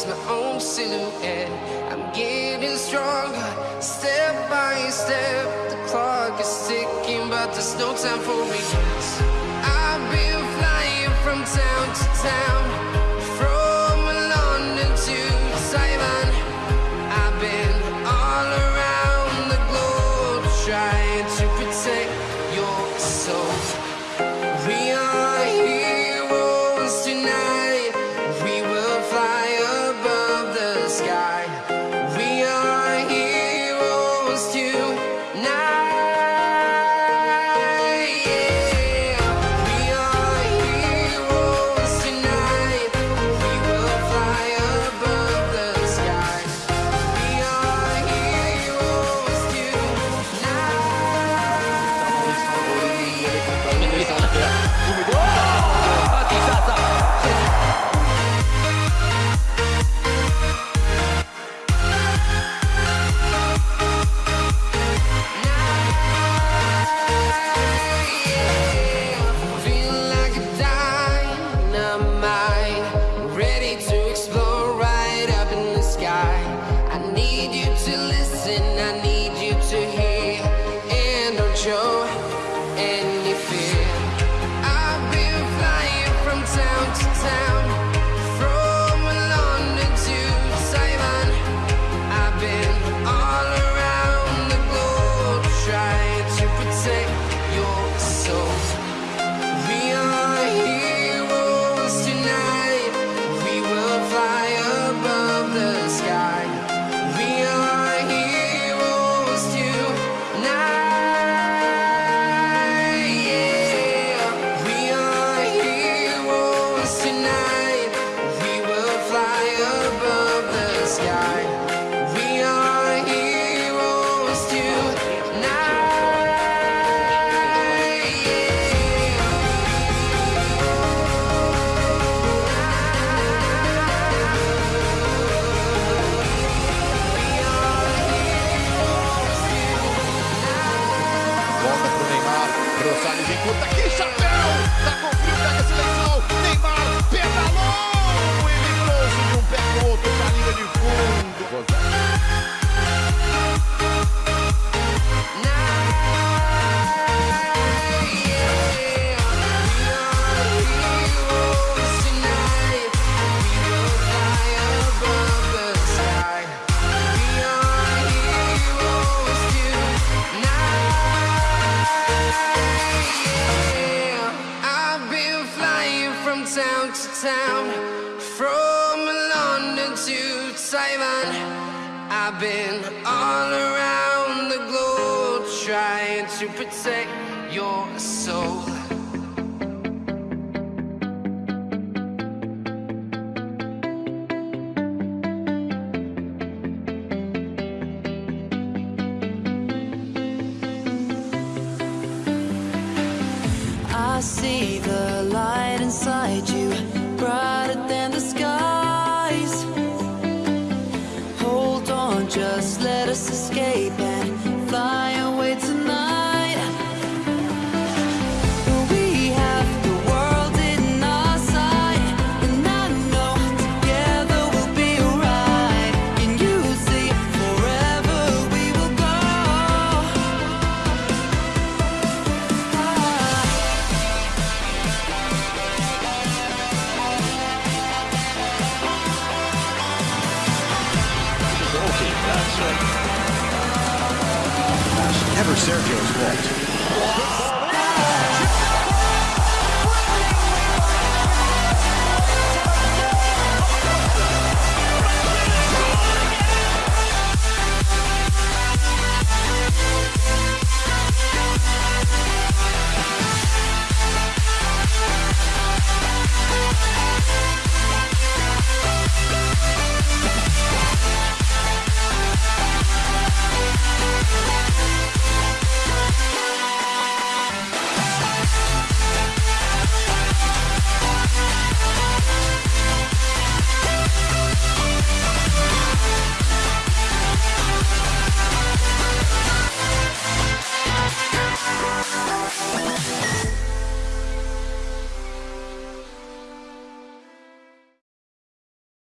is my own silhouette. I'm getting stronger, step by step. The clock is ticking, but there's no time for regrets. I've been flying from town to town, tonight. Rosales encurta. Que chapéu! Tá com frio, pega a seleção. Neymar pedalou. Ele trouxe de um pé pro outro pra linha de fundo. Town to town, from London to Taiwan. I've been all around the globe trying to protect your soul. See the light inside you, brighter than the skies. Hold on, just let us escape Never Sergio's fault.